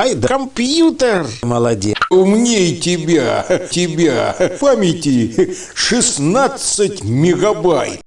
Ай да компьютер. Молодец. Умней тебя, тебя. Памяти 16 мегабайт.